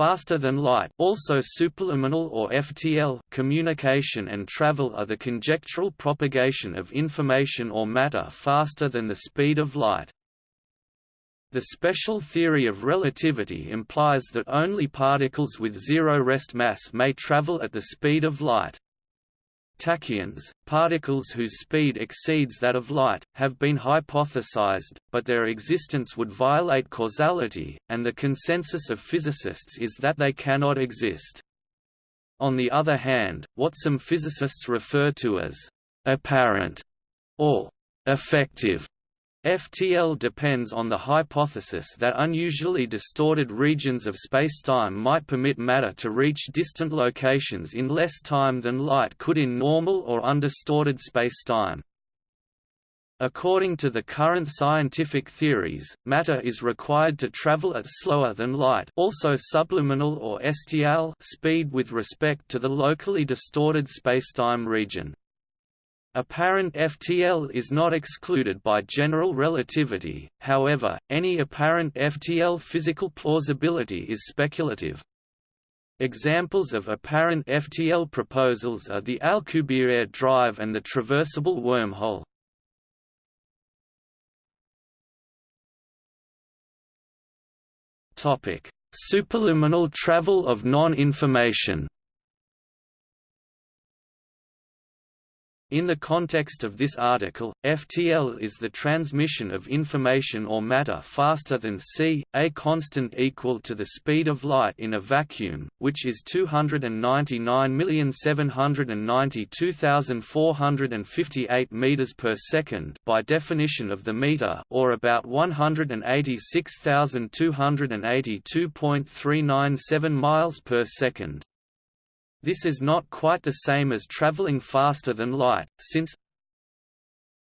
faster than light also superluminal or FTL communication and travel are the conjectural propagation of information or matter faster than the speed of light. The special theory of relativity implies that only particles with zero rest mass may travel at the speed of light. Tachyons, particles whose speed exceeds that of light, have been hypothesized, but their existence would violate causality, and the consensus of physicists is that they cannot exist. On the other hand, what some physicists refer to as apparent or effective FTL depends on the hypothesis that unusually distorted regions of spacetime might permit matter to reach distant locations in less time than light could in normal or undistorted spacetime. According to the current scientific theories, matter is required to travel at slower than light also subluminal or STL speed with respect to the locally distorted spacetime region. Apparent FTL is not excluded by general relativity, however, any apparent FTL physical plausibility is speculative. Examples of apparent FTL proposals are the Alcubierre drive and the traversable wormhole. Superluminal travel of non-information In the context of this article, FTL is the transmission of information or matter faster than c, a constant equal to the speed of light in a vacuum, which is 299,792,458 meters per second by definition of the meter, or about 186,282.397 miles per second. This is not quite the same as traveling faster than light, since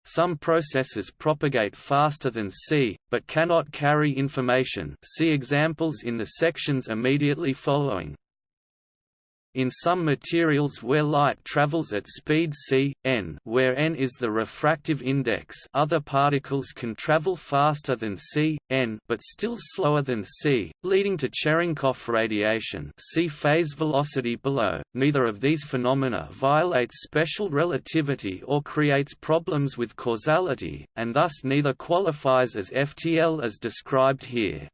some processes propagate faster than c, but cannot carry information see examples in the sections immediately following. In some materials where light travels at speed c, n where n is the refractive index other particles can travel faster than c, n but still slower than c, leading to Cherenkov radiation see phase velocity below. Neither of these phenomena violates special relativity or creates problems with causality, and thus neither qualifies as FTL as described here.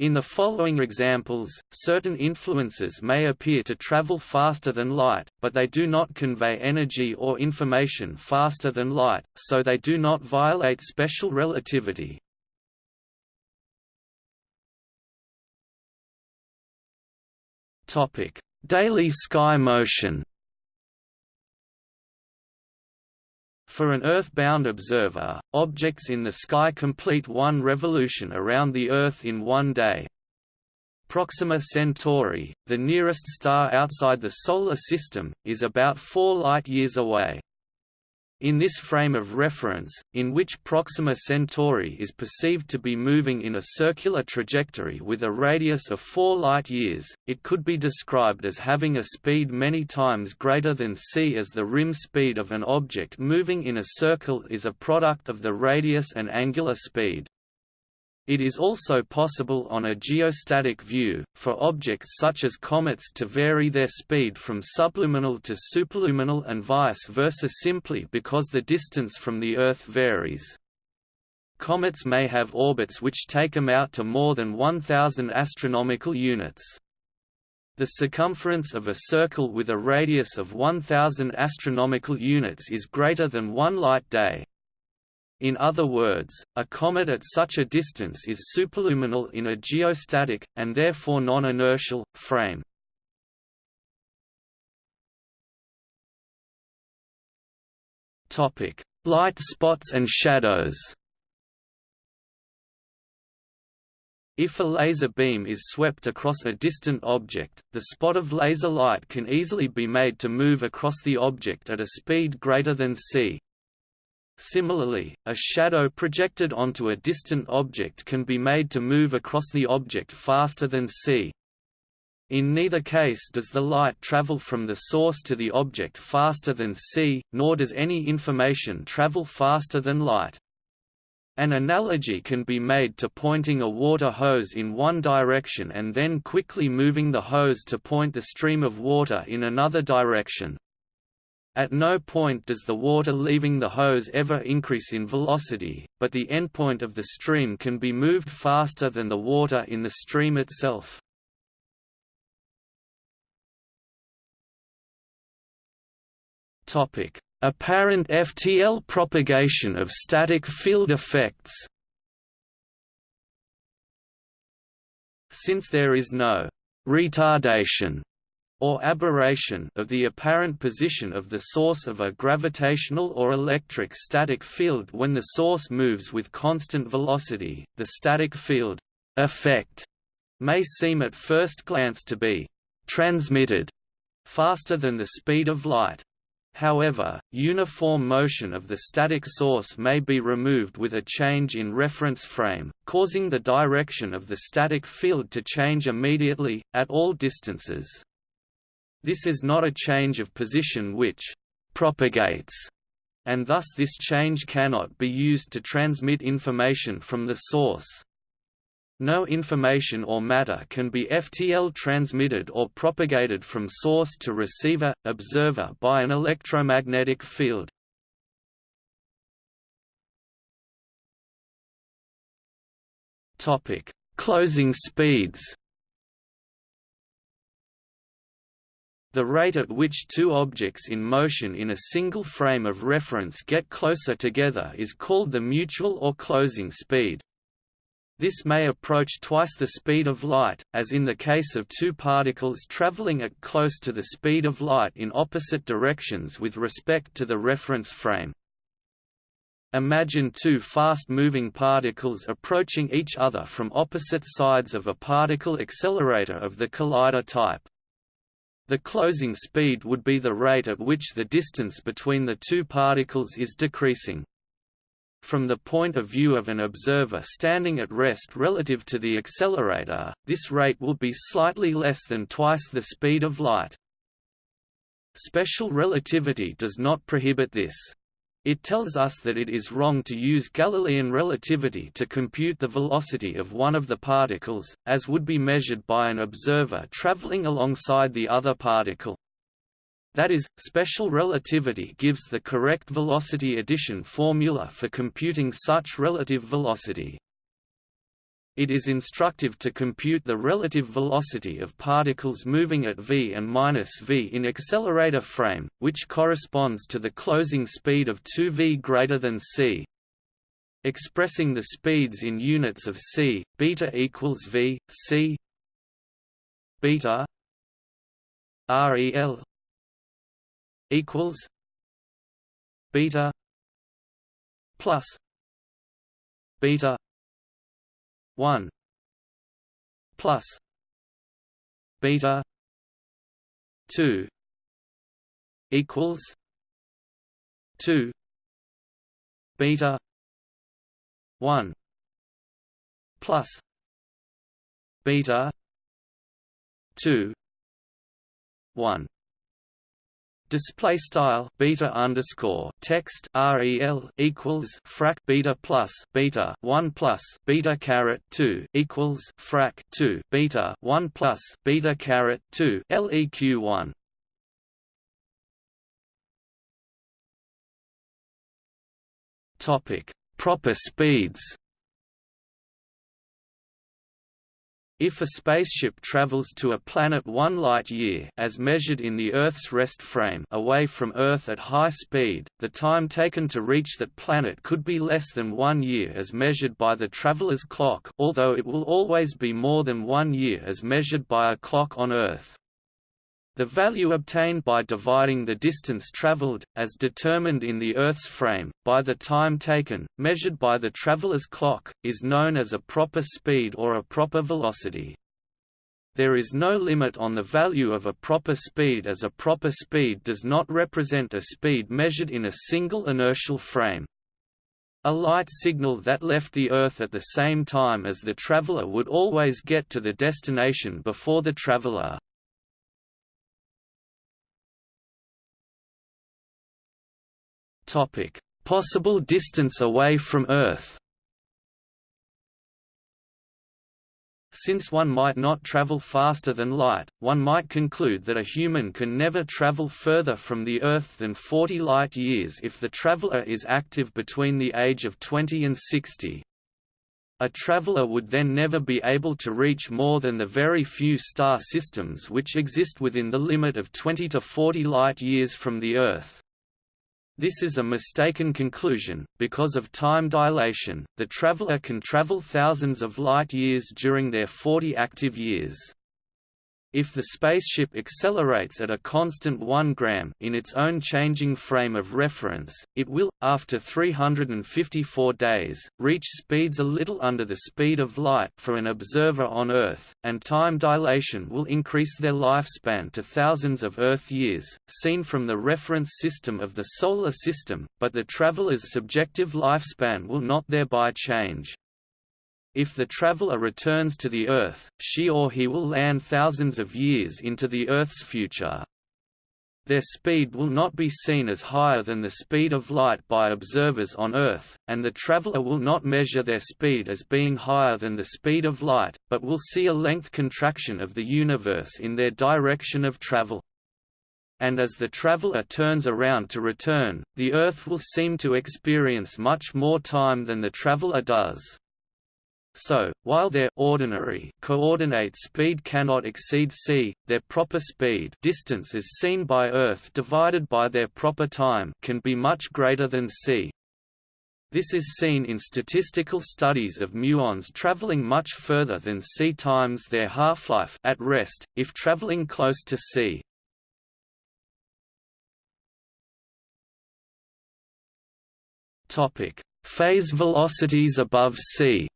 In the following examples, certain influences may appear to travel faster than light, but they do not convey energy or information faster than light, so they do not violate special relativity. Daily sky motion For an Earth-bound observer, objects in the sky complete one revolution around the Earth in one day. Proxima Centauri, the nearest star outside the Solar System, is about four light-years away. In this frame of reference, in which Proxima Centauri is perceived to be moving in a circular trajectory with a radius of 4 light-years, it could be described as having a speed many times greater than c as the rim speed of an object moving in a circle is a product of the radius and angular speed. It is also possible on a geostatic view, for objects such as comets to vary their speed from subluminal to superluminal and vice versa simply because the distance from the Earth varies. Comets may have orbits which take them out to more than 1,000 astronomical units. The circumference of a circle with a radius of 1,000 astronomical units is greater than one light day. In other words, a comet at such a distance is superluminal in a geostatic, and therefore non-inertial, frame. Light spots and shadows If a laser beam is swept across a distant object, the spot of laser light can easily be made to move across the object at a speed greater than c. Similarly, a shadow projected onto a distant object can be made to move across the object faster than c. In neither case does the light travel from the source to the object faster than c, nor does any information travel faster than light. An analogy can be made to pointing a water hose in one direction and then quickly moving the hose to point the stream of water in another direction. At no point does the water leaving the hose ever increase in velocity, but the endpoint of the stream can be moved faster than the water in the stream itself. Apparent FTL propagation of static field effects Since there is no «retardation» or aberration of the apparent position of the source of a gravitational or electric static field when the source moves with constant velocity, the static field effect may seem at first glance to be transmitted faster than the speed of light. However, uniform motion of the static source may be removed with a change in reference frame, causing the direction of the static field to change immediately, at all distances. This is not a change of position which «propagates», and thus this change cannot be used to transmit information from the source. No information or matter can be FTL transmitted or propagated from source to receiver, observer by an electromagnetic field. Closing speeds. The rate at which two objects in motion in a single frame of reference get closer together is called the mutual or closing speed. This may approach twice the speed of light, as in the case of two particles traveling at close to the speed of light in opposite directions with respect to the reference frame. Imagine two fast-moving particles approaching each other from opposite sides of a particle accelerator of the collider type. The closing speed would be the rate at which the distance between the two particles is decreasing. From the point of view of an observer standing at rest relative to the accelerator, this rate will be slightly less than twice the speed of light. Special relativity does not prohibit this. It tells us that it is wrong to use Galilean relativity to compute the velocity of one of the particles, as would be measured by an observer traveling alongside the other particle. That is, special relativity gives the correct velocity addition formula for computing such relative velocity. It is instructive to compute the relative velocity of particles moving at v and minus v in accelerator frame, which corresponds to the closing speed of 2v greater than c. Expressing the speeds in units of c, beta equals v, c beta rel equals beta plus beta 1 plus beta 2 equals 2 beta 1 plus beta 2 1 Display style beta underscore text rel equals frac beta plus beta one plus beta caret two equals frac two beta one plus beta caret two leq one. Topic: Proper speeds. If a spaceship travels to a planet one light-year as measured in the Earth's rest frame away from Earth at high speed, the time taken to reach that planet could be less than one year as measured by the traveler's clock although it will always be more than one year as measured by a clock on Earth. The value obtained by dividing the distance traveled, as determined in the Earth's frame, by the time taken, measured by the traveler's clock, is known as a proper speed or a proper velocity. There is no limit on the value of a proper speed as a proper speed does not represent a speed measured in a single inertial frame. A light signal that left the Earth at the same time as the traveler would always get to the destination before the traveler. Topic: Possible distance away from Earth. Since one might not travel faster than light, one might conclude that a human can never travel further from the Earth than 40 light-years if the traveler is active between the age of 20 and 60. A traveler would then never be able to reach more than the very few star systems which exist within the limit of 20 to 40 light-years from the Earth. This is a mistaken conclusion, because of time dilation, the traveler can travel thousands of light-years during their 40 active years. If the spaceship accelerates at a constant 1 gram in its own changing frame of reference, it will, after 354 days, reach speeds a little under the speed of light for an observer on Earth, and time dilation will increase their lifespan to thousands of Earth years, seen from the reference system of the Solar System, but the traveler's subjective lifespan will not thereby change. If the traveler returns to the Earth, she or he will land thousands of years into the Earth's future. Their speed will not be seen as higher than the speed of light by observers on Earth, and the traveler will not measure their speed as being higher than the speed of light, but will see a length contraction of the universe in their direction of travel. And as the traveler turns around to return, the Earth will seem to experience much more time than the traveler does. So, while their ordinary coordinate speed cannot exceed c, their proper speed distance as seen by Earth divided by their proper time can be much greater than c. This is seen in statistical studies of muons traveling much further than c times their half-life at rest, if traveling close to c. Topic: Phase velocities above c.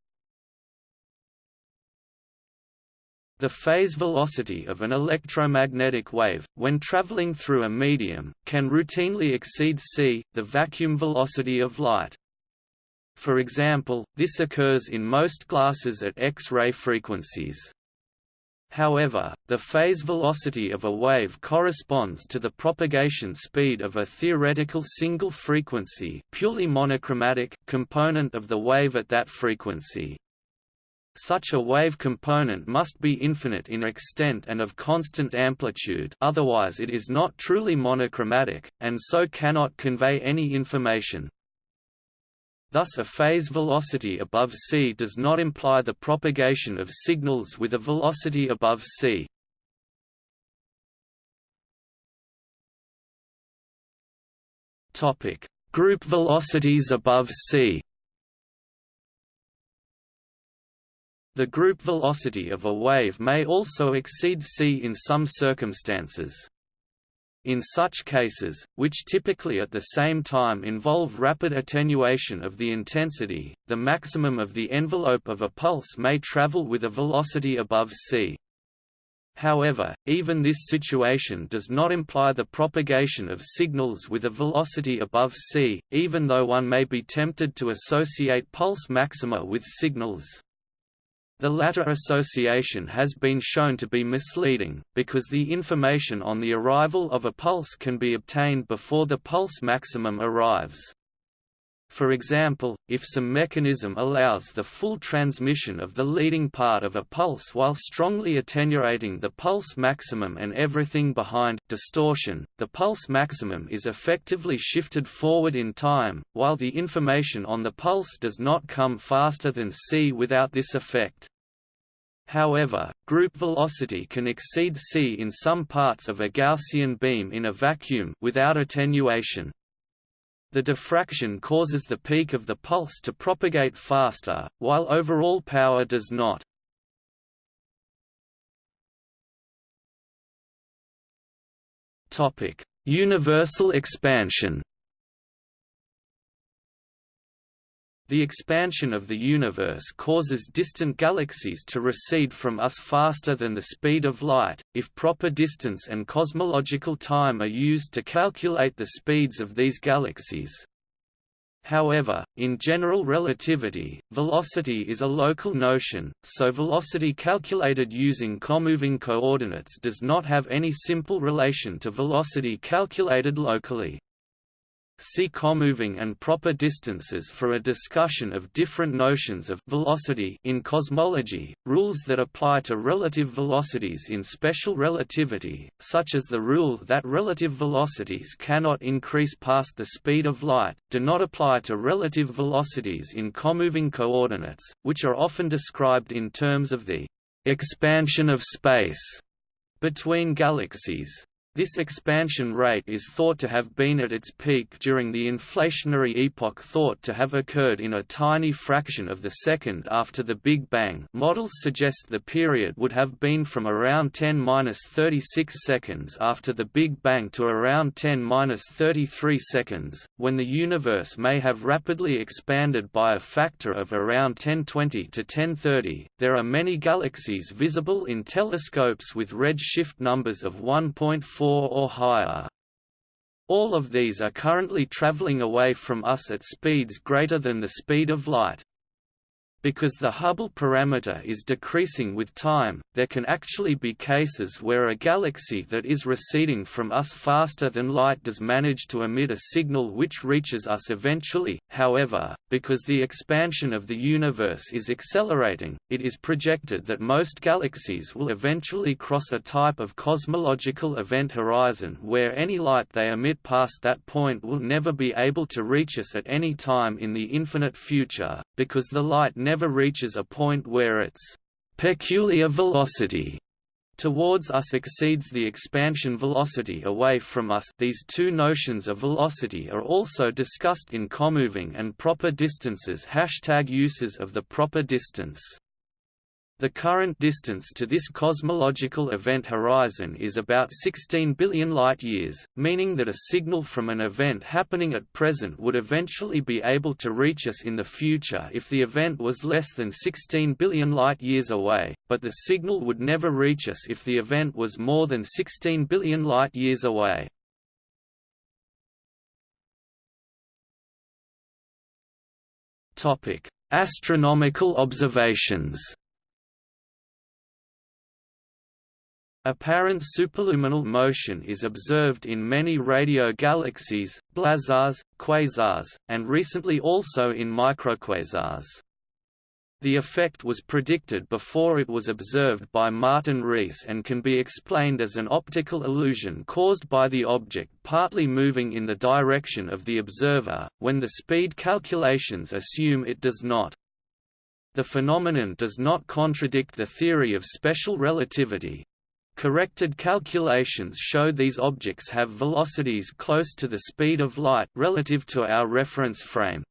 The phase velocity of an electromagnetic wave, when traveling through a medium, can routinely exceed c, the vacuum velocity of light. For example, this occurs in most glasses at X-ray frequencies. However, the phase velocity of a wave corresponds to the propagation speed of a theoretical single-frequency purely monochromatic component of the wave at that frequency. Such a wave component must be infinite in extent and of constant amplitude otherwise it is not truly monochromatic, and so cannot convey any information. Thus a phase velocity above c does not imply the propagation of signals with a velocity above c. Group velocities above c The group velocity of a wave may also exceed c in some circumstances. In such cases, which typically at the same time involve rapid attenuation of the intensity, the maximum of the envelope of a pulse may travel with a velocity above c. However, even this situation does not imply the propagation of signals with a velocity above c, even though one may be tempted to associate pulse maxima with signals. The latter association has been shown to be misleading, because the information on the arrival of a pulse can be obtained before the pulse maximum arrives. For example, if some mechanism allows the full transmission of the leading part of a pulse while strongly attenuating the pulse maximum and everything behind distortion, the pulse maximum is effectively shifted forward in time, while the information on the pulse does not come faster than c without this effect. However, group velocity can exceed c in some parts of a Gaussian beam in a vacuum without attenuation. The diffraction causes the peak of the pulse to propagate faster, while overall power does not. Universal expansion The expansion of the universe causes distant galaxies to recede from us faster than the speed of light, if proper distance and cosmological time are used to calculate the speeds of these galaxies. However, in general relativity, velocity is a local notion, so velocity calculated using comoving coordinates does not have any simple relation to velocity calculated locally. See comoving and proper distances for a discussion of different notions of velocity in cosmology, rules that apply to relative velocities in special relativity, such as the rule that relative velocities cannot increase past the speed of light, do not apply to relative velocities in comoving coordinates, which are often described in terms of the expansion of space between galaxies. This expansion rate is thought to have been at its peak during the inflationary epoch thought to have occurred in a tiny fraction of the second after the Big Bang models suggest the period would have been from around 10-36 seconds after the Big Bang to around 10-33 seconds, when the universe may have rapidly expanded by a factor of around 1020 to 1030. There are many galaxies visible in telescopes with redshift numbers of 1.4 4 or higher. All of these are currently traveling away from us at speeds greater than the speed of light. Because the Hubble parameter is decreasing with time, there can actually be cases where a galaxy that is receding from us faster than light does manage to emit a signal which reaches us eventually. However, because the expansion of the universe is accelerating, it is projected that most galaxies will eventually cross a type of cosmological event horizon where any light they emit past that point will never be able to reach us at any time in the infinite future, because the light never never reaches a point where its peculiar velocity towards us exceeds the expansion velocity away from us. These two notions of velocity are also discussed in comoving and proper distances hashtag uses of the proper distance the current distance to this cosmological event horizon is about 16 billion light-years, meaning that a signal from an event happening at present would eventually be able to reach us in the future if the event was less than 16 billion light-years away, but the signal would never reach us if the event was more than 16 billion light-years away. Astronomical observations Apparent superluminal motion is observed in many radio galaxies, blazars, quasars, and recently also in microquasars. The effect was predicted before it was observed by Martin Rees and can be explained as an optical illusion caused by the object partly moving in the direction of the observer, when the speed calculations assume it does not. The phenomenon does not contradict the theory of special relativity, Corrected calculations show these objects have velocities close to the speed of light relative to our reference frame.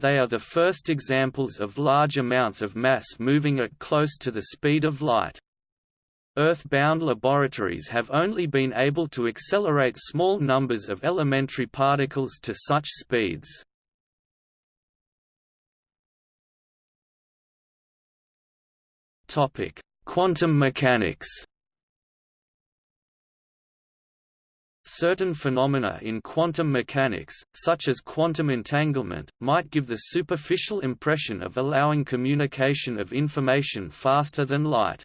They are the first examples of large amounts of mass moving at close to the speed of light. Earth-bound laboratories have only been able to accelerate small numbers of elementary particles to such speeds. Quantum mechanics Certain phenomena in quantum mechanics, such as quantum entanglement, might give the superficial impression of allowing communication of information faster than light.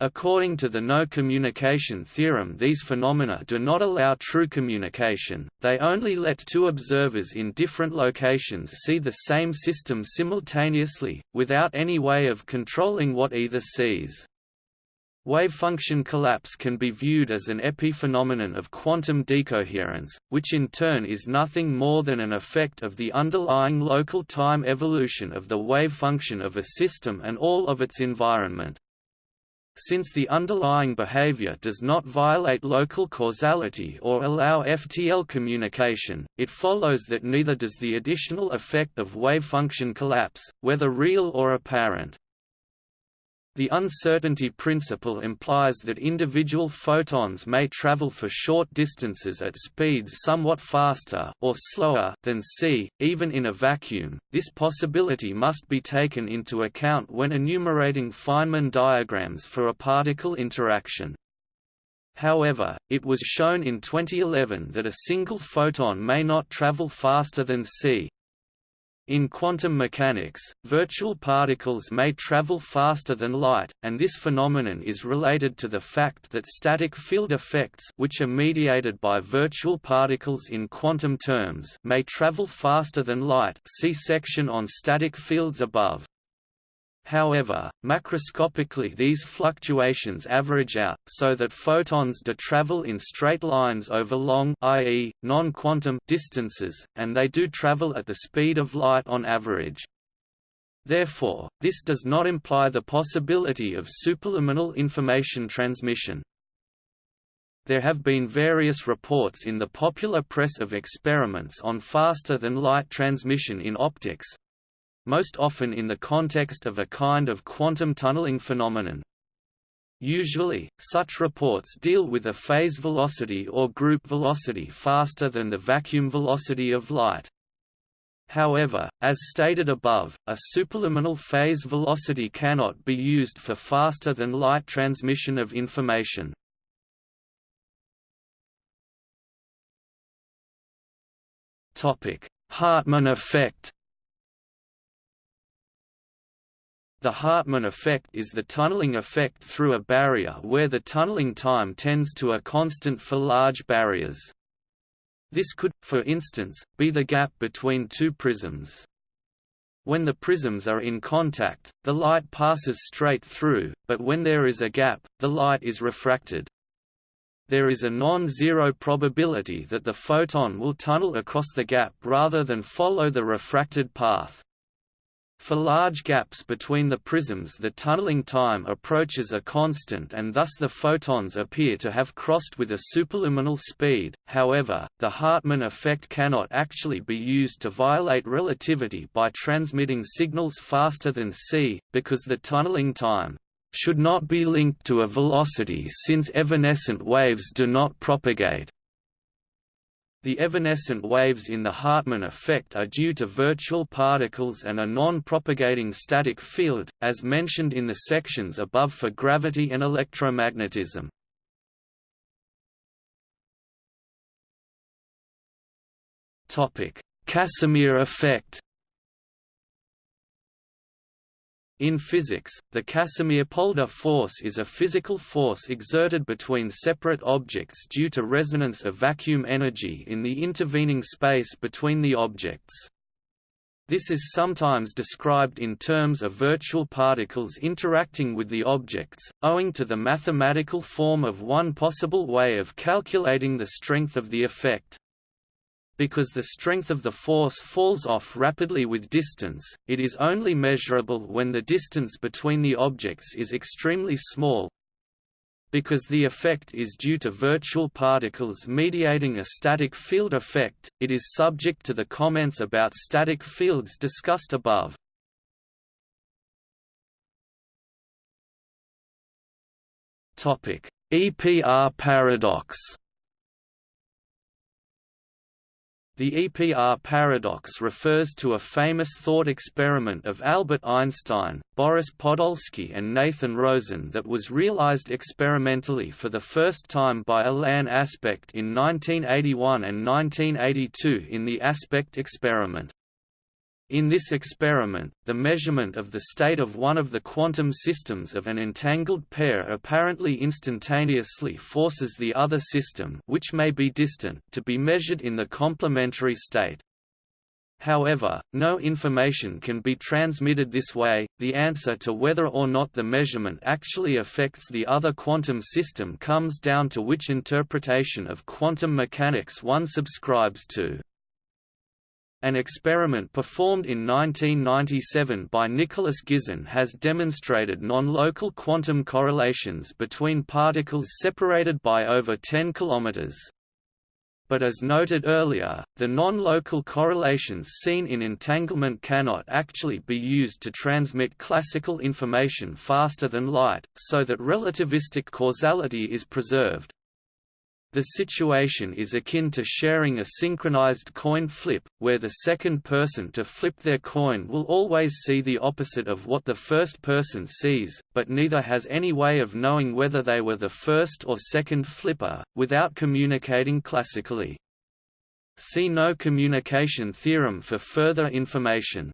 According to the no-communication theorem these phenomena do not allow true communication, they only let two observers in different locations see the same system simultaneously, without any way of controlling what either sees. Wavefunction collapse can be viewed as an epiphenomenon of quantum decoherence, which in turn is nothing more than an effect of the underlying local time evolution of the wavefunction of a system and all of its environment. Since the underlying behavior does not violate local causality or allow FTL communication, it follows that neither does the additional effect of wavefunction collapse, whether real or apparent. The uncertainty principle implies that individual photons may travel for short distances at speeds somewhat faster or slower than c, even in a vacuum. This possibility must be taken into account when enumerating Feynman diagrams for a particle interaction. However, it was shown in 2011 that a single photon may not travel faster than c. In quantum mechanics, virtual particles may travel faster than light, and this phenomenon is related to the fact that static field effects which are mediated by virtual particles in quantum terms may travel faster than light see section on static fields above. However, macroscopically these fluctuations average out, so that photons do travel in straight lines over long i.e., non-quantum distances, and they do travel at the speed of light on average. Therefore, this does not imply the possibility of superluminal information transmission. There have been various reports in the popular press of experiments on faster-than-light transmission in optics, most often in the context of a kind of quantum tunneling phenomenon. Usually, such reports deal with a phase velocity or group velocity faster than the vacuum velocity of light. However, as stated above, a superluminal phase velocity cannot be used for faster than light transmission of information. Hartmann effect The Hartmann effect is the tunneling effect through a barrier where the tunneling time tends to a constant for large barriers. This could, for instance, be the gap between two prisms. When the prisms are in contact, the light passes straight through, but when there is a gap, the light is refracted. There is a non-zero probability that the photon will tunnel across the gap rather than follow the refracted path. For large gaps between the prisms the tunneling time approaches a constant and thus the photons appear to have crossed with a superluminal speed, however, the Hartmann effect cannot actually be used to violate relativity by transmitting signals faster than c, because the tunneling time should not be linked to a velocity since evanescent waves do not propagate. The evanescent waves in the Hartmann effect are due to virtual particles and a non-propagating static field, as mentioned in the sections above for gravity and electromagnetism. Casimir effect In physics, the Casimir-Polder force is a physical force exerted between separate objects due to resonance of vacuum energy in the intervening space between the objects. This is sometimes described in terms of virtual particles interacting with the objects, owing to the mathematical form of one possible way of calculating the strength of the effect. Because the strength of the force falls off rapidly with distance, it is only measurable when the distance between the objects is extremely small. Because the effect is due to virtual particles mediating a static field effect, it is subject to the comments about static fields discussed above. EPR paradox The EPR paradox refers to a famous thought experiment of Albert Einstein, Boris Podolsky and Nathan Rosen that was realized experimentally for the first time by Alain Aspect in 1981 and 1982 in the Aspect experiment. In this experiment, the measurement of the state of one of the quantum systems of an entangled pair apparently instantaneously forces the other system which may be distant to be measured in the complementary state. However, no information can be transmitted this way. The answer to whether or not the measurement actually affects the other quantum system comes down to which interpretation of quantum mechanics one subscribes to. An experiment performed in 1997 by Nicholas Gisin has demonstrated non-local quantum correlations between particles separated by over 10 km. But as noted earlier, the non-local correlations seen in entanglement cannot actually be used to transmit classical information faster than light, so that relativistic causality is preserved. The situation is akin to sharing a synchronized coin flip, where the second person to flip their coin will always see the opposite of what the first person sees, but neither has any way of knowing whether they were the first or second flipper, without communicating classically. See no communication theorem for further information.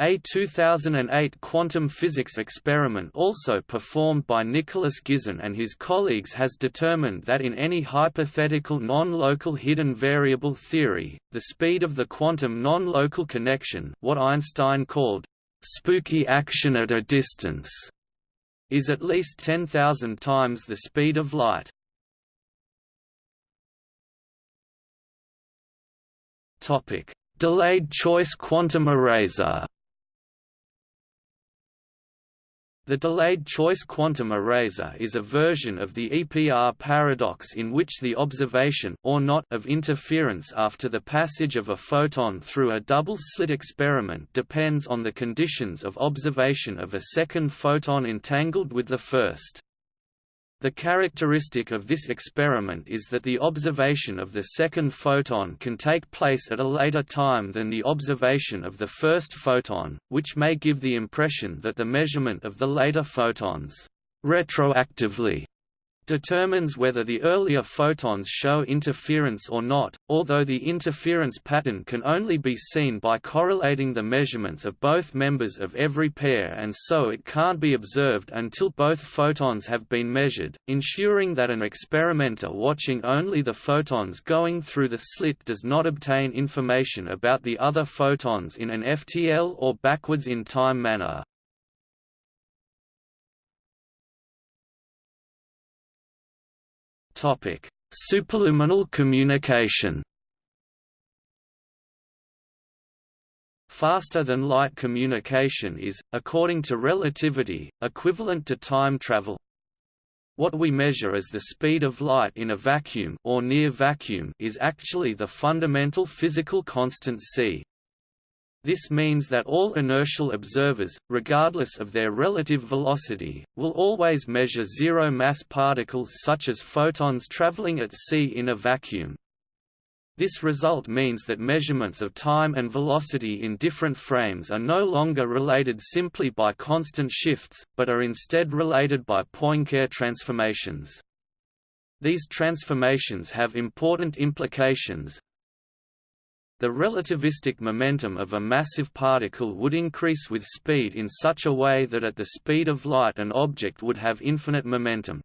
A 2008 quantum physics experiment also performed by Nicholas Gisin and his colleagues has determined that in any hypothetical non-local hidden variable theory, the speed of the quantum non-local connection what Einstein called spooky action at a distance is at least 10,000 times the speed of light. Delayed choice quantum eraser The delayed choice quantum eraser is a version of the EPR paradox in which the observation or not of interference after the passage of a photon through a double-slit experiment depends on the conditions of observation of a second photon entangled with the first. The characteristic of this experiment is that the observation of the second photon can take place at a later time than the observation of the first photon, which may give the impression that the measurement of the later photons retroactively determines whether the earlier photons show interference or not, although the interference pattern can only be seen by correlating the measurements of both members of every pair and so it can't be observed until both photons have been measured, ensuring that an experimenter watching only the photons going through the slit does not obtain information about the other photons in an FTL or backwards in time manner. Topic: Superluminal communication. Faster-than-light communication is, according to relativity, equivalent to time travel. What we measure as the speed of light in a vacuum or near vacuum is actually the fundamental physical constant c. This means that all inertial observers, regardless of their relative velocity, will always measure zero-mass particles such as photons traveling at c in a vacuum. This result means that measurements of time and velocity in different frames are no longer related simply by constant shifts, but are instead related by Poincare transformations. These transformations have important implications, the relativistic momentum of a massive particle would increase with speed in such a way that at the speed of light an object would have infinite momentum.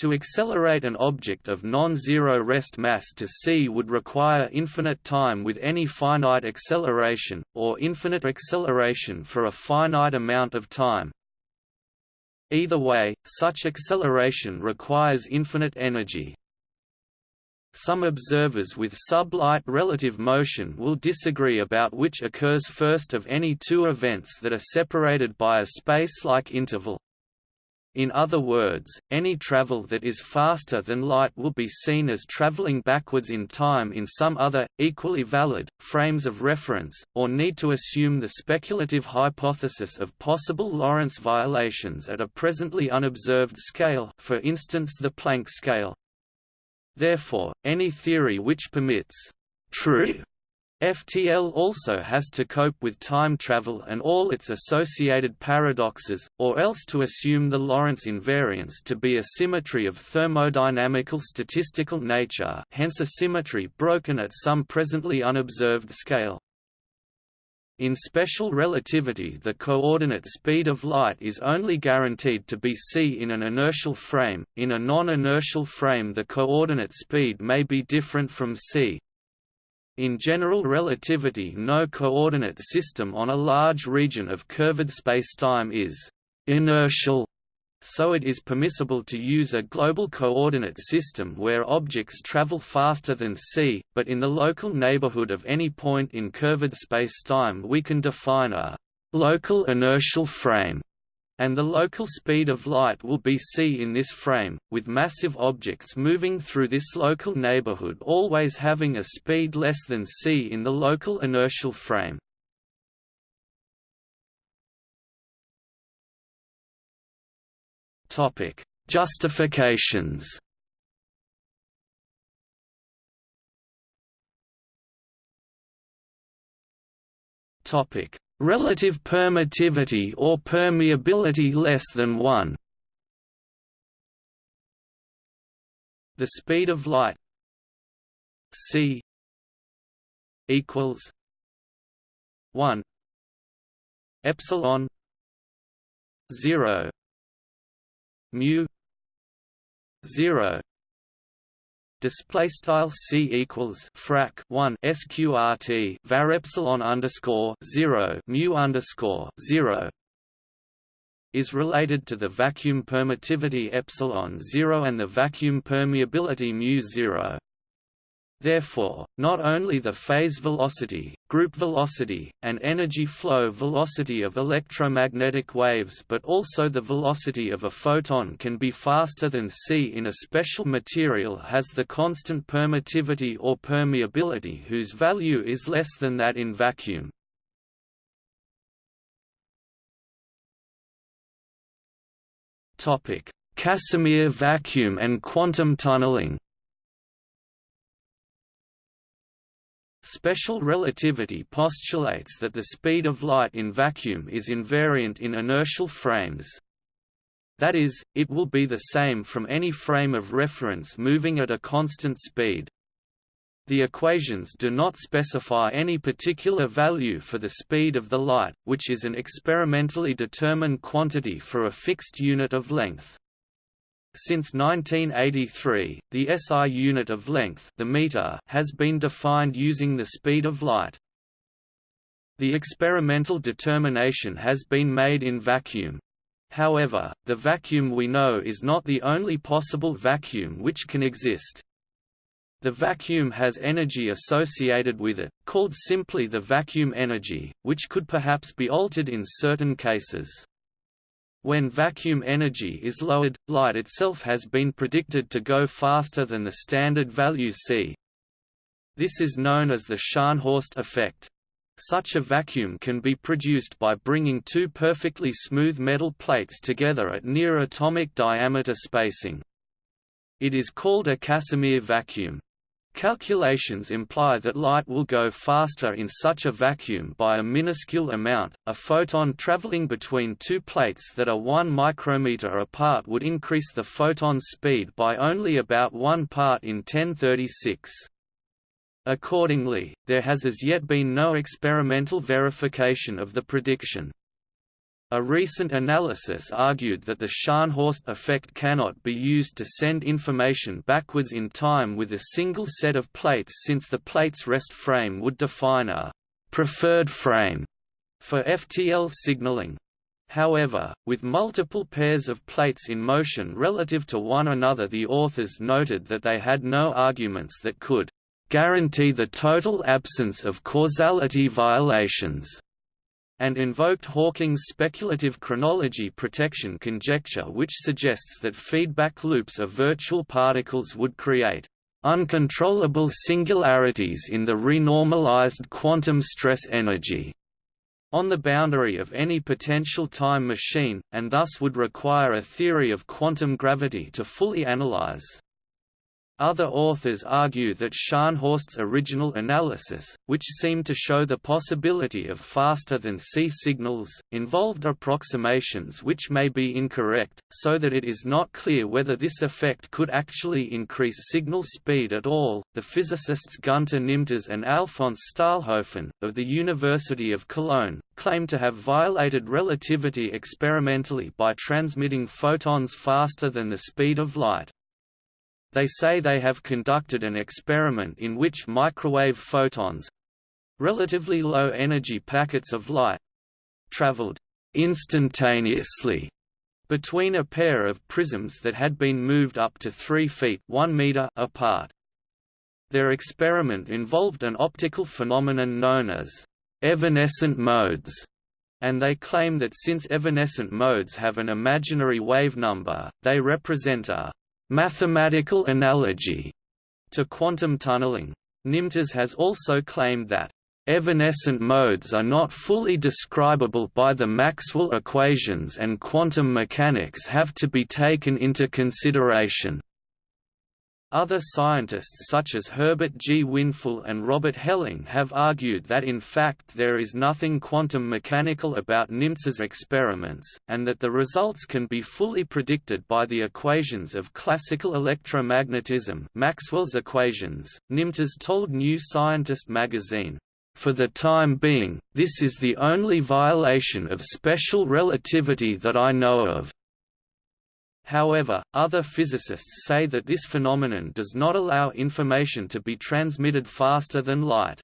To accelerate an object of non-zero rest mass to c would require infinite time with any finite acceleration, or infinite acceleration for a finite amount of time. Either way, such acceleration requires infinite energy. Some observers with sublight relative motion will disagree about which occurs first of any two events that are separated by a space-like interval. In other words, any travel that is faster than light will be seen as traveling backwards in time in some other, equally valid, frames of reference, or need to assume the speculative hypothesis of possible Lorentz violations at a presently unobserved scale for instance the Planck scale. Therefore, any theory which permits true FTL also has to cope with time travel and all its associated paradoxes, or else to assume the Lorentz invariance to be a symmetry of thermodynamical statistical nature hence a symmetry broken at some presently unobserved scale. In special relativity the coordinate speed of light is only guaranteed to be c in an inertial frame, in a non-inertial frame the coordinate speed may be different from c. In general relativity no coordinate system on a large region of curved spacetime is «inertial» so it is permissible to use a global coordinate system where objects travel faster than c, but in the local neighborhood of any point in curved spacetime we can define a local inertial frame, and the local speed of light will be c in this frame, with massive objects moving through this local neighborhood always having a speed less than c in the local inertial frame. Topic: Justifications. Topic: Relative permittivity or permeability less than 1. The speed of light. C. Equals 1 epsilon 0 mu 0 display style c equals frac 1 sqrt var epsilon underscore 0 mu underscore 0 is related to the vacuum permittivity epsilon 0 and the vacuum permeability mu 0 Therefore, not only the phase velocity, group velocity, and energy flow velocity of electromagnetic waves but also the velocity of a photon can be faster than c in a special material has the constant permittivity or permeability whose value is less than that in vacuum. Casimir vacuum and quantum tunneling Special relativity postulates that the speed of light in vacuum is invariant in inertial frames. That is, it will be the same from any frame of reference moving at a constant speed. The equations do not specify any particular value for the speed of the light, which is an experimentally determined quantity for a fixed unit of length. Since 1983, the SI unit of length the meter has been defined using the speed of light. The experimental determination has been made in vacuum. However, the vacuum we know is not the only possible vacuum which can exist. The vacuum has energy associated with it, called simply the vacuum energy, which could perhaps be altered in certain cases. When vacuum energy is lowered, light itself has been predicted to go faster than the standard value c. This is known as the Scharnhorst effect. Such a vacuum can be produced by bringing two perfectly smooth metal plates together at near atomic diameter spacing. It is called a Casimir vacuum. Calculations imply that light will go faster in such a vacuum by a minuscule amount. A photon traveling between two plates that are 1 micrometer apart would increase the photon's speed by only about 1 part in 1036. Accordingly, there has as yet been no experimental verification of the prediction. A recent analysis argued that the Scharnhorst effect cannot be used to send information backwards in time with a single set of plates since the plate's rest frame would define a «preferred frame» for FTL signaling. However, with multiple pairs of plates in motion relative to one another the authors noted that they had no arguments that could «guarantee the total absence of causality violations» and invoked Hawking's speculative chronology protection conjecture which suggests that feedback loops of virtual particles would create uncontrollable singularities in the renormalized quantum stress energy on the boundary of any potential time machine, and thus would require a theory of quantum gravity to fully analyze. Other authors argue that Scharnhorst's original analysis, which seemed to show the possibility of faster than C signals, involved approximations which may be incorrect, so that it is not clear whether this effect could actually increase signal speed at all. The physicists Gunter Nimtz and Alfons Stahlhofen, of the University of Cologne, claim to have violated relativity experimentally by transmitting photons faster than the speed of light. They say they have conducted an experiment in which microwave photons—relatively low-energy packets of light, traveled instantaneously between a pair of prisms that had been moved up to 3 feet 1 meter apart. Their experiment involved an optical phenomenon known as evanescent modes, and they claim that since evanescent modes have an imaginary wave number, they represent a mathematical analogy to quantum tunneling. Nimtz has also claimed that Evanescent modes are not fully describable by the Maxwell equations and quantum mechanics have to be taken into consideration. Other scientists such as Herbert G. Winful and Robert Helling have argued that in fact there is nothing quantum mechanical about Nimtz's experiments, and that the results can be fully predicted by the equations of classical electromagnetism Maxwell's equations. Nimtz told New Scientist magazine, for the time being, this is the only violation of special relativity that I know of. However, other physicists say that this phenomenon does not allow information to be transmitted faster than light.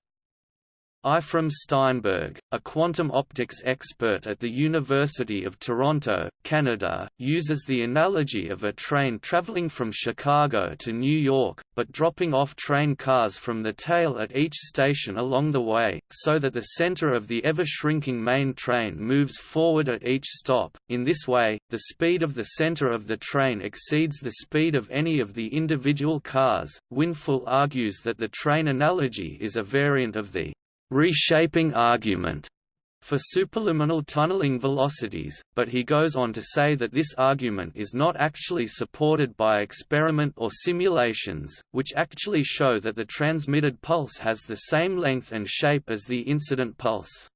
Aephraim Steinberg, a quantum optics expert at the University of Toronto, Canada, uses the analogy of a train traveling from Chicago to New York, but dropping off train cars from the tail at each station along the way, so that the center of the ever-shrinking main train moves forward at each stop. In this way, the speed of the center of the train exceeds the speed of any of the individual cars. Winful argues that the train analogy is a variant of the reshaping argument for superluminal tunneling velocities, but he goes on to say that this argument is not actually supported by experiment or simulations, which actually show that the transmitted pulse has the same length and shape as the incident pulse.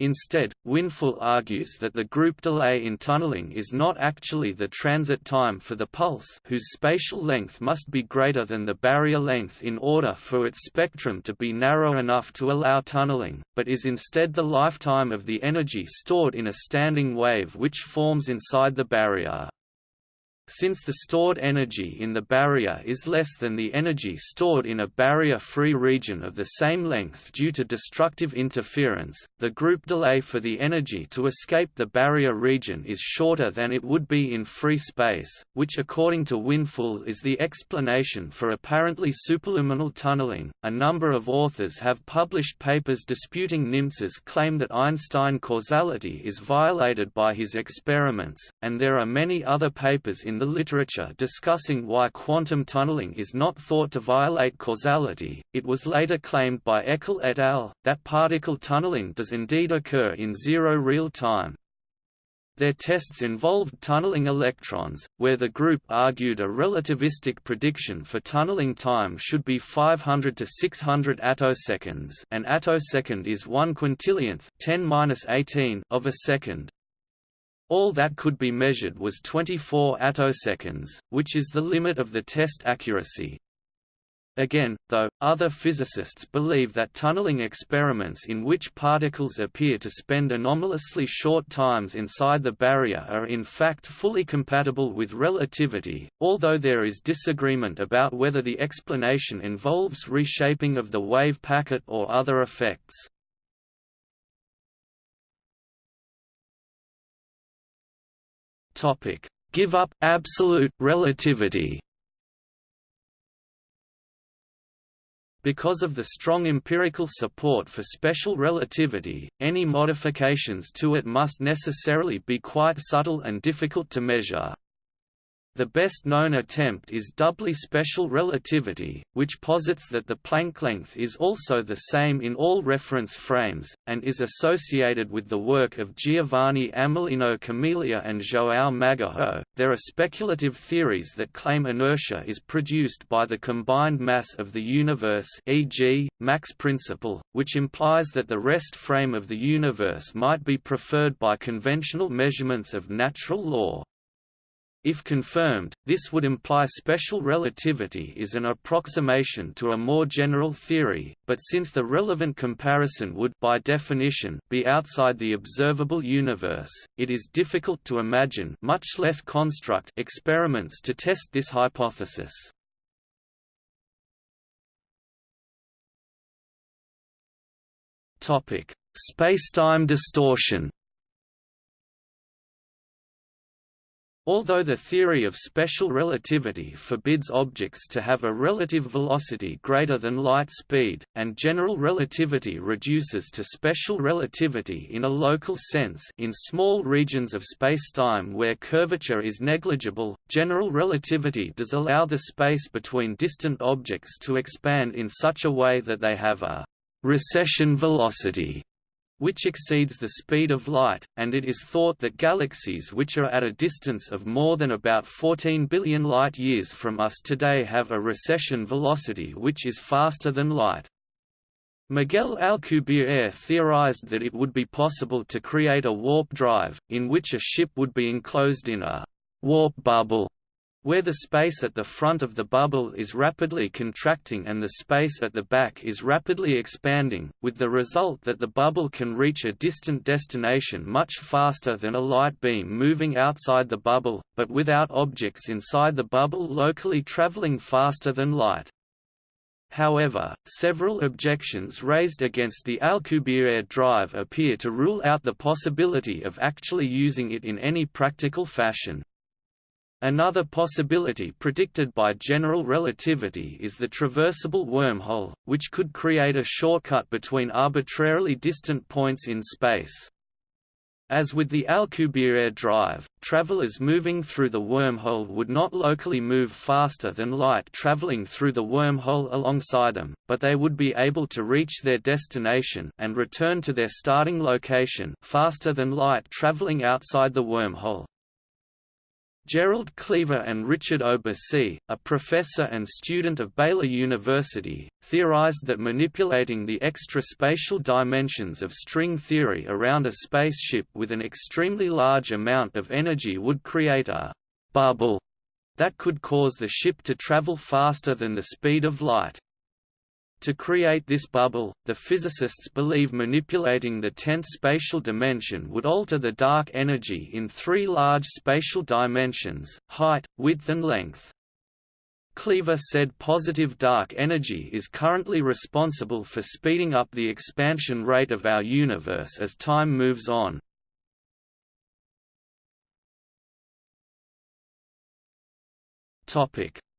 Instead, Winful argues that the group delay in tunneling is not actually the transit time for the pulse whose spatial length must be greater than the barrier length in order for its spectrum to be narrow enough to allow tunneling, but is instead the lifetime of the energy stored in a standing wave which forms inside the barrier. Since the stored energy in the barrier is less than the energy stored in a barrier-free region of the same length due to destructive interference, the group delay for the energy to escape the barrier region is shorter than it would be in free space, which according to Winful is the explanation for apparently superluminal tunneling. A number of authors have published papers disputing Nimtz's claim that Einstein causality is violated by his experiments, and there are many other papers in in the literature discussing why quantum tunneling is not thought to violate causality. It was later claimed by Eckle et al. that particle tunneling does indeed occur in zero real time. Their tests involved tunneling electrons, where the group argued a relativistic prediction for tunneling time should be 500 to 600 attoseconds. An attosecond is 1 quintillionth 10 of a second. All that could be measured was 24 attoseconds, which is the limit of the test accuracy. Again, though, other physicists believe that tunneling experiments in which particles appear to spend anomalously short times inside the barrier are in fact fully compatible with relativity, although there is disagreement about whether the explanation involves reshaping of the wave packet or other effects. Topic: Give up absolute relativity. Because of the strong empirical support for special relativity, any modifications to it must necessarily be quite subtle and difficult to measure. The best-known attempt is doubly special relativity, which posits that the Planck length is also the same in all reference frames, and is associated with the work of Giovanni Amelino Camelia and João Magueijo. There are speculative theories that claim inertia is produced by the combined mass of the universe e.g., Mach's principle, which implies that the rest frame of the universe might be preferred by conventional measurements of natural law. If confirmed, this would imply special relativity is an approximation to a more general theory, but since the relevant comparison would by definition be outside the observable universe, it is difficult to imagine much less construct experiments to test this hypothesis. Topic: Spacetime distortion. Although the theory of special relativity forbids objects to have a relative velocity greater than light speed, and general relativity reduces to special relativity in a local sense in small regions of spacetime where curvature is negligible, general relativity does allow the space between distant objects to expand in such a way that they have a recession velocity which exceeds the speed of light, and it is thought that galaxies which are at a distance of more than about 14 billion light-years from us today have a recession velocity which is faster than light. Miguel Alcubierre theorized that it would be possible to create a warp drive, in which a ship would be enclosed in a warp bubble where the space at the front of the bubble is rapidly contracting and the space at the back is rapidly expanding, with the result that the bubble can reach a distant destination much faster than a light beam moving outside the bubble, but without objects inside the bubble locally traveling faster than light. However, several objections raised against the Alcubierre drive appear to rule out the possibility of actually using it in any practical fashion. Another possibility predicted by general relativity is the traversable wormhole, which could create a shortcut between arbitrarily distant points in space. As with the Alcubierre drive, travelers moving through the wormhole would not locally move faster than light traveling through the wormhole alongside them, but they would be able to reach their destination and return to their starting location faster than light traveling outside the wormhole. Gerald Cleaver and Richard Obousy, a professor and student of Baylor University, theorized that manipulating the extra spatial dimensions of string theory around a spaceship with an extremely large amount of energy would create a «bubble» that could cause the ship to travel faster than the speed of light. To create this bubble, the physicists believe manipulating the tenth spatial dimension would alter the dark energy in three large spatial dimensions, height, width and length. Cleaver said positive dark energy is currently responsible for speeding up the expansion rate of our universe as time moves on.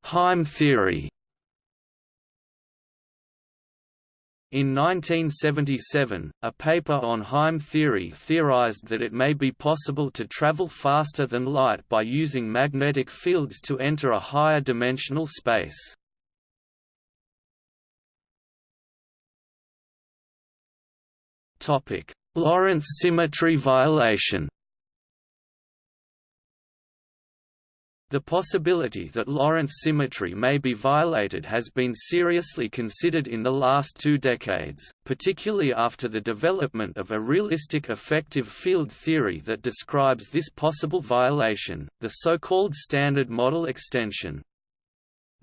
Heim theory In 1977, a paper on Heim theory theorized that it may be possible to travel faster than light by using magnetic fields to enter a higher dimensional space. Lorentz symmetry violation The possibility that Lorentz symmetry may be violated has been seriously considered in the last two decades, particularly after the development of a realistic effective field theory that describes this possible violation, the so-called Standard Model extension.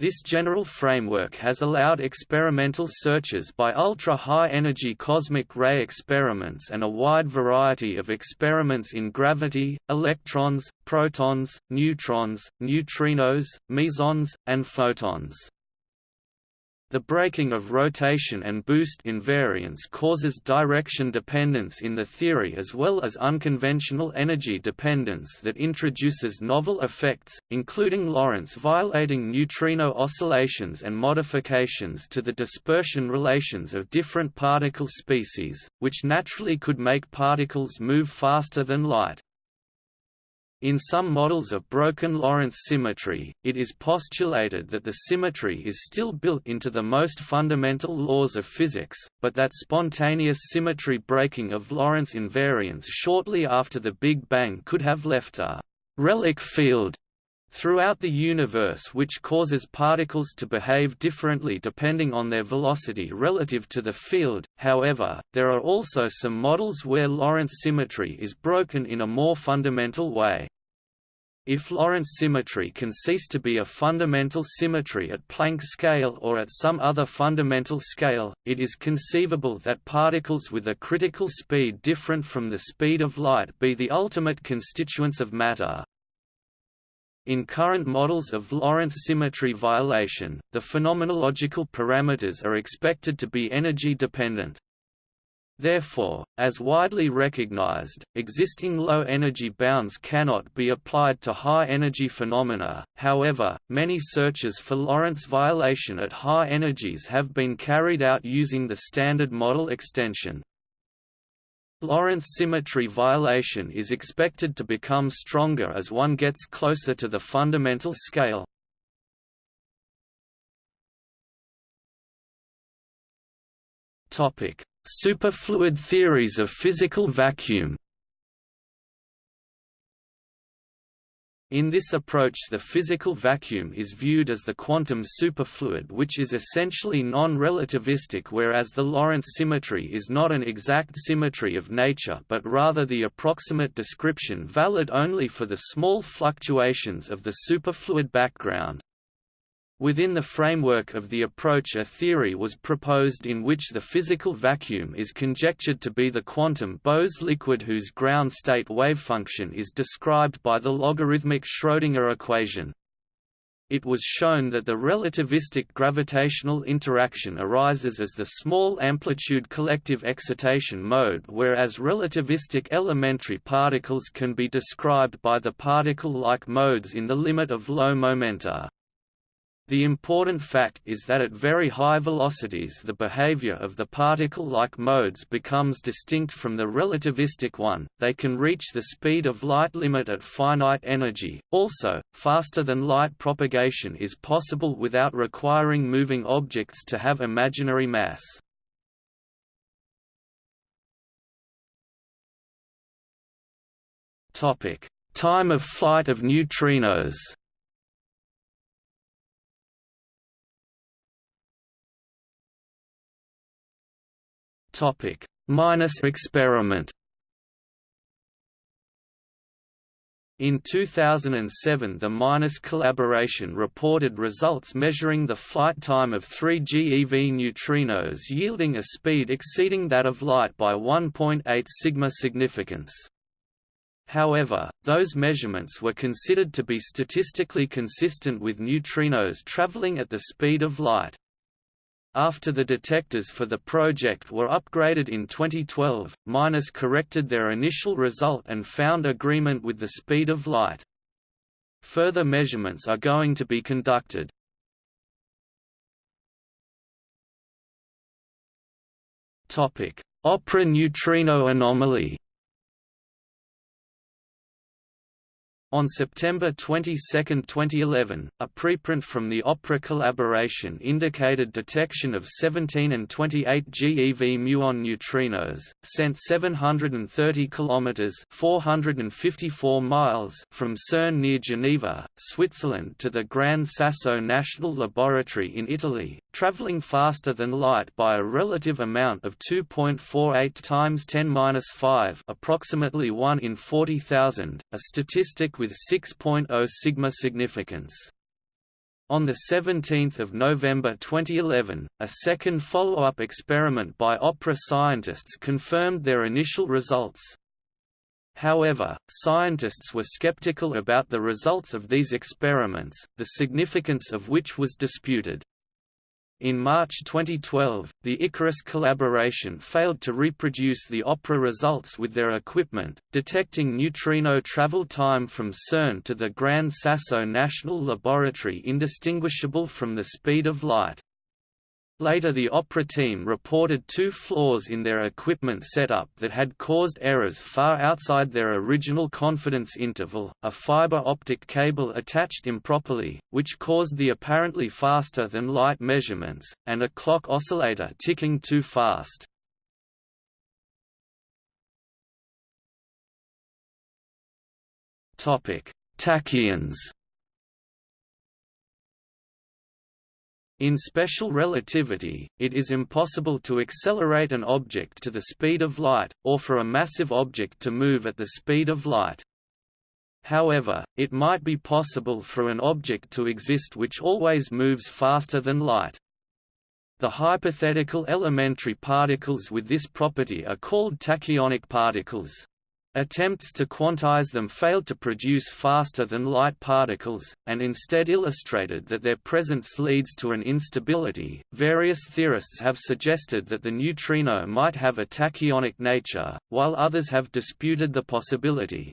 This general framework has allowed experimental searches by ultra-high-energy cosmic ray experiments and a wide variety of experiments in gravity, electrons, protons, neutrons, neutrinos, mesons, and photons. The breaking of rotation and boost invariance causes direction dependence in the theory as well as unconventional energy dependence that introduces novel effects, including Lorentz violating neutrino oscillations and modifications to the dispersion relations of different particle species, which naturally could make particles move faster than light. In some models of broken Lorentz symmetry, it is postulated that the symmetry is still built into the most fundamental laws of physics, but that spontaneous symmetry breaking of Lorentz invariance shortly after the Big Bang could have left a «relic field» throughout the universe which causes particles to behave differently depending on their velocity relative to the field. However, there are also some models where Lorentz symmetry is broken in a more fundamental way. If Lorentz symmetry can cease to be a fundamental symmetry at Planck scale or at some other fundamental scale, it is conceivable that particles with a critical speed different from the speed of light be the ultimate constituents of matter. In current models of Lorentz symmetry violation, the phenomenological parameters are expected to be energy dependent. Therefore, as widely recognized, existing low-energy bounds cannot be applied to high-energy phenomena, however, many searches for Lorentz violation at high energies have been carried out using the Standard Model extension. Lorentz symmetry violation is expected to become stronger as one gets closer to the fundamental scale. Superfluid theories of physical vacuum In this approach the physical vacuum is viewed as the quantum superfluid which is essentially non-relativistic whereas the Lorentz symmetry is not an exact symmetry of nature but rather the approximate description valid only for the small fluctuations of the superfluid background. Within the framework of the approach a theory was proposed in which the physical vacuum is conjectured to be the quantum Bose liquid whose ground state wavefunction is described by the logarithmic Schrödinger equation. It was shown that the relativistic gravitational interaction arises as the small amplitude collective excitation mode whereas relativistic elementary particles can be described by the particle-like modes in the limit of low momenta. The important fact is that at very high velocities the behavior of the particle-like modes becomes distinct from the relativistic one, they can reach the speed of light limit at finite energy. Also, faster-than-light propagation is possible without requiring moving objects to have imaginary mass. Time of flight of neutrinos Topic: MINOS experiment. In 2007 the MINOS collaboration reported results measuring the flight time of three GeV neutrinos yielding a speed exceeding that of light by 1.8 sigma significance. However, those measurements were considered to be statistically consistent with neutrinos traveling at the speed of light. After the detectors for the project were upgraded in 2012, MINOS corrected their initial result and found agreement with the speed of light. Further measurements are going to be conducted. Opera neutrino anomaly On September 22, 2011, a preprint from the Opera collaboration indicated detection of 17 and 28 GeV muon neutrinos, sent 730 kilometers (454 miles) from CERN near Geneva, Switzerland to the Gran Sasso National Laboratory in Italy, traveling faster than light by a relative amount of 2.48 times 10^-5, approximately 1 in 40,000, a statistic with 6.0 sigma significance. On 17 November 2011, a second follow-up experiment by OPERA scientists confirmed their initial results. However, scientists were skeptical about the results of these experiments, the significance of which was disputed. In March 2012, the Icarus collaboration failed to reproduce the OPERA results with their equipment, detecting neutrino travel time from CERN to the Gran Sasso National Laboratory indistinguishable from the speed of light. Later the Opera team reported two flaws in their equipment setup that had caused errors far outside their original confidence interval, a fiber optic cable attached improperly, which caused the apparently faster-than-light measurements, and a clock oscillator ticking too fast. Tachyons In special relativity, it is impossible to accelerate an object to the speed of light, or for a massive object to move at the speed of light. However, it might be possible for an object to exist which always moves faster than light. The hypothetical elementary particles with this property are called tachyonic particles. Attempts to quantize them failed to produce faster-than-light particles, and instead illustrated that their presence leads to an instability. Various theorists have suggested that the neutrino might have a tachyonic nature, while others have disputed the possibility.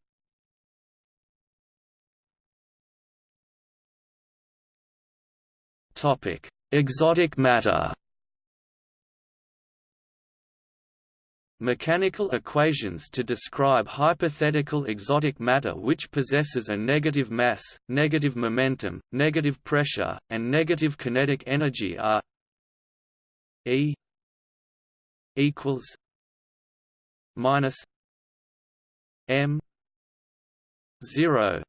Topic: Exotic matter. Mechanical equations to describe hypothetical exotic matter which possesses a negative mass, negative momentum, negative pressure, and negative kinetic energy are E equals minus m 0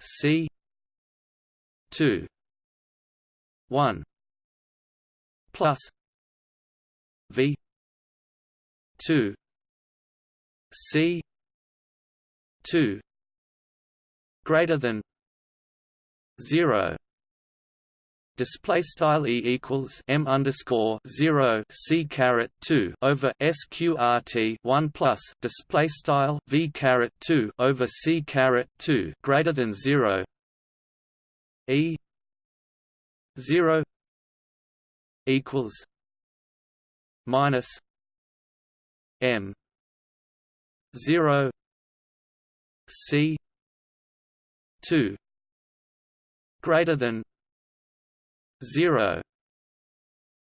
c 2 1 plus v 2 c 2 greater than 0 display style e equals m underscore zero c caret two over sqrt one plus display style v caret two over c caret two greater than zero. E zero equals minus m zero c two greater than zero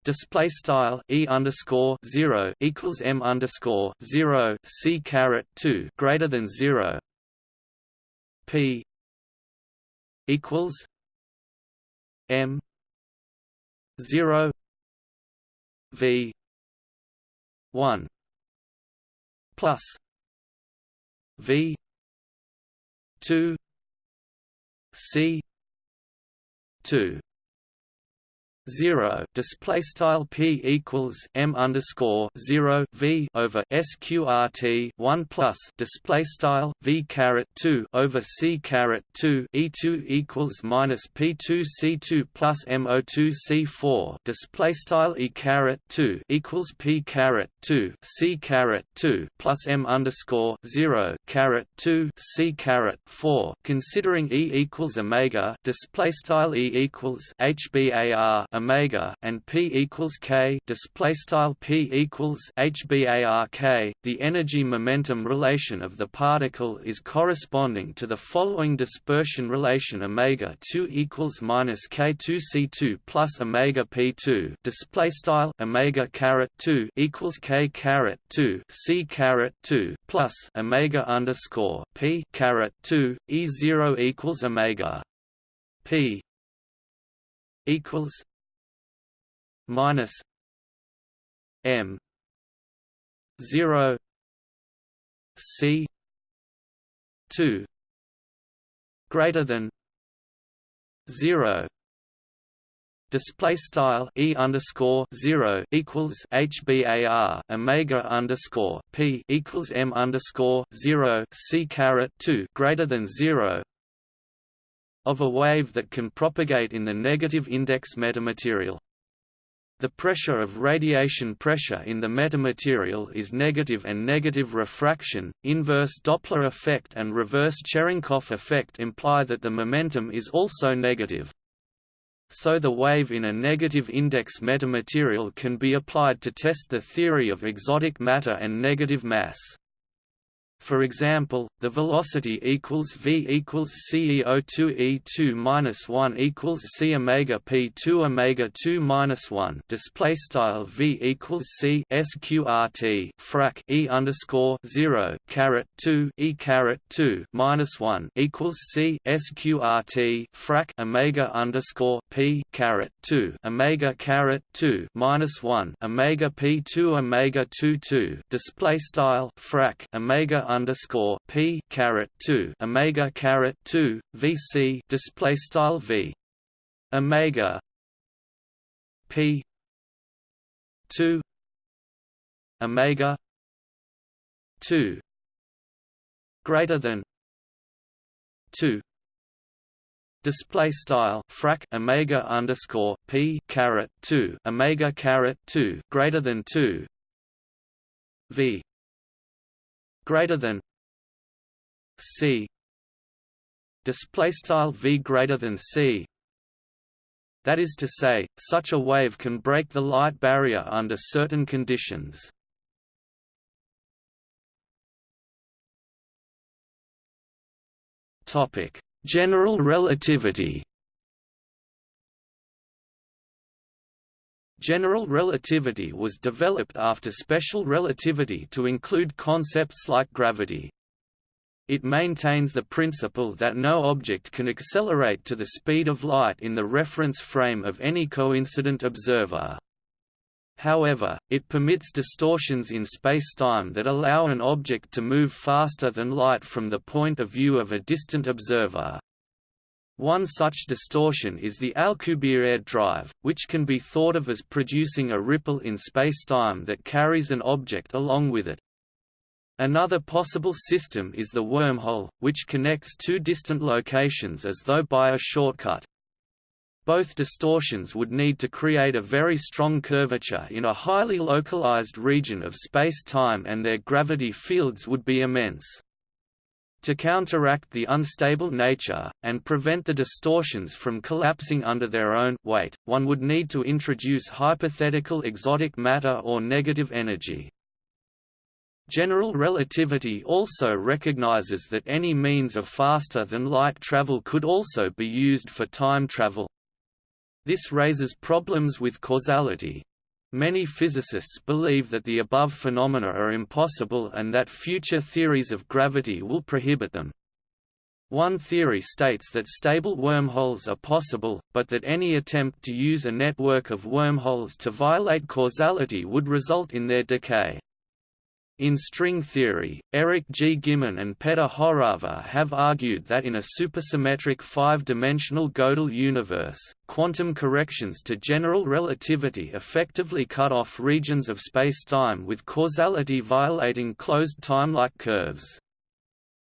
display style e underscore zero equals m underscore zero c caret two greater than zero p equals m zero v one plus v two c two zero display style p equals m underscore zero v over sqrt one plus display style v caret two over c caret two e two equals minus p two c two plus m o two c four display style e caret two equals p caret two c caret two plus m underscore zero caret two c caret four. Considering e equals omega display style e equals hbar omega and p equals k display style p equals hbark the energy momentum relation of the particle is corresponding to the following dispersion relation omega 2 equals minus k2 c2 plus omega p2 display style omega caret 2 equals k caret 2 c caret 2 plus omega underscore p caret 2 e 0 equals omega p equals minus M zero C two greater than zero display style e underscore zero equals hbar omega underscore p equals m underscore zero c caret two greater than zero of a wave that can propagate in the negative index metamaterial. The pressure of radiation pressure in the metamaterial is negative and negative refraction, inverse Doppler effect and reverse Cherenkov effect imply that the momentum is also negative. So the wave in a negative index metamaterial can be applied to test the theory of exotic matter and negative mass. For example, the velocity equals v equals ceo2 e2 minus 1 equals c omega p2 omega 2 minus 1 display style v equals c sqrt frac e underscore 0 caret 2 e caret 2 minus 1 equals c sqrt frac omega underscore p caret 2 omega caret 2 minus 1 omega p2 omega 2 2 display style frac omega underscore p caret two omega caret two VC display style V. Omega p two omega two greater than two. Display style frac omega underscore p caret 2 omega caret 2 greater than 2 v greater than c. Display style v greater than c. That is to say such a wave can break the light barrier under certain conditions. Topic. General relativity General relativity was developed after special relativity to include concepts like gravity. It maintains the principle that no object can accelerate to the speed of light in the reference frame of any coincident observer. However, it permits distortions in spacetime that allow an object to move faster than light from the point of view of a distant observer. One such distortion is the Alcubierre drive, which can be thought of as producing a ripple in spacetime that carries an object along with it. Another possible system is the wormhole, which connects two distant locations as though by a shortcut. Both distortions would need to create a very strong curvature in a highly localized region of space-time and their gravity fields would be immense. To counteract the unstable nature, and prevent the distortions from collapsing under their own weight, one would need to introduce hypothetical exotic matter or negative energy. General relativity also recognizes that any means of faster-than-light travel could also be used for time travel, this raises problems with causality. Many physicists believe that the above phenomena are impossible and that future theories of gravity will prohibit them. One theory states that stable wormholes are possible, but that any attempt to use a network of wormholes to violate causality would result in their decay. In string theory, Eric G. Gimon and Petr Horava have argued that in a supersymmetric five-dimensional Gödel universe, quantum corrections to general relativity effectively cut off regions of spacetime with causality violating closed time-like curves.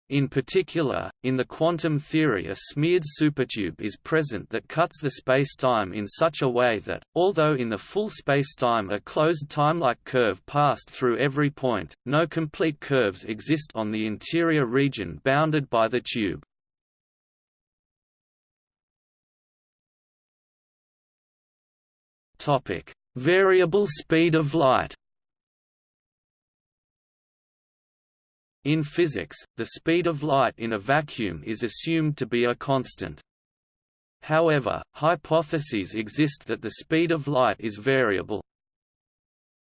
In particular, in the quantum theory a smeared supertube is present that cuts the spacetime in such a way that, although in the full spacetime a closed timelike curve passed through every point, no complete curves exist on the interior region bounded by the tube. Variable speed of light In physics, the speed of light in a vacuum is assumed to be a constant. However, hypotheses exist that the speed of light is variable.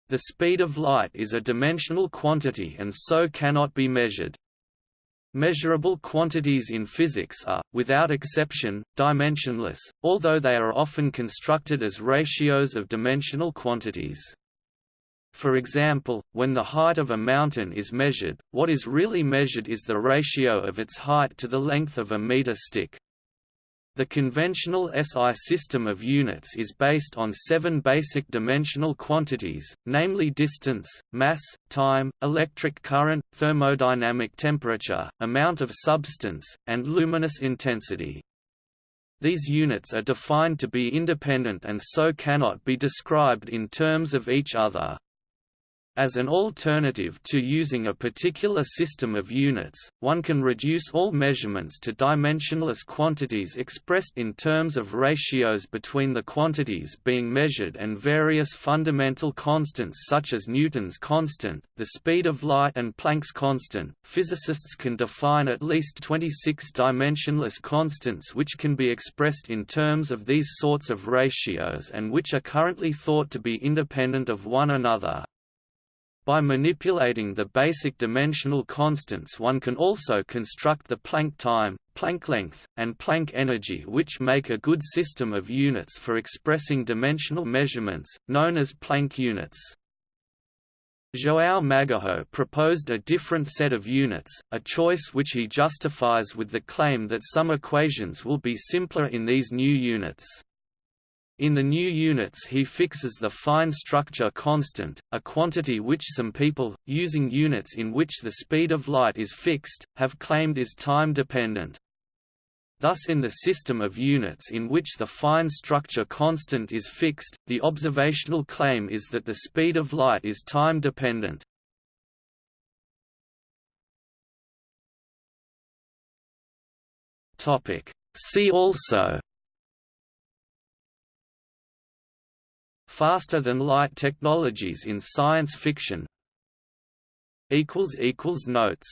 The speed of light is a dimensional quantity and so cannot be measured. Measurable quantities in physics are, without exception, dimensionless, although they are often constructed as ratios of dimensional quantities. For example, when the height of a mountain is measured, what is really measured is the ratio of its height to the length of a meter stick. The conventional SI system of units is based on seven basic dimensional quantities, namely distance, mass, time, electric current, thermodynamic temperature, amount of substance, and luminous intensity. These units are defined to be independent and so cannot be described in terms of each other. As an alternative to using a particular system of units, one can reduce all measurements to dimensionless quantities expressed in terms of ratios between the quantities being measured and various fundamental constants such as Newton's constant, the speed of light and Planck's constant. Physicists can define at least 26 dimensionless constants which can be expressed in terms of these sorts of ratios and which are currently thought to be independent of one another. By manipulating the basic dimensional constants one can also construct the Planck time, Planck length, and Planck energy which make a good system of units for expressing dimensional measurements, known as Planck units. João Magueijo proposed a different set of units, a choice which he justifies with the claim that some equations will be simpler in these new units. In the new units he fixes the fine structure constant, a quantity which some people, using units in which the speed of light is fixed, have claimed is time-dependent. Thus in the system of units in which the fine structure constant is fixed, the observational claim is that the speed of light is time-dependent. See also Faster-than-light technologies in science fiction. Notes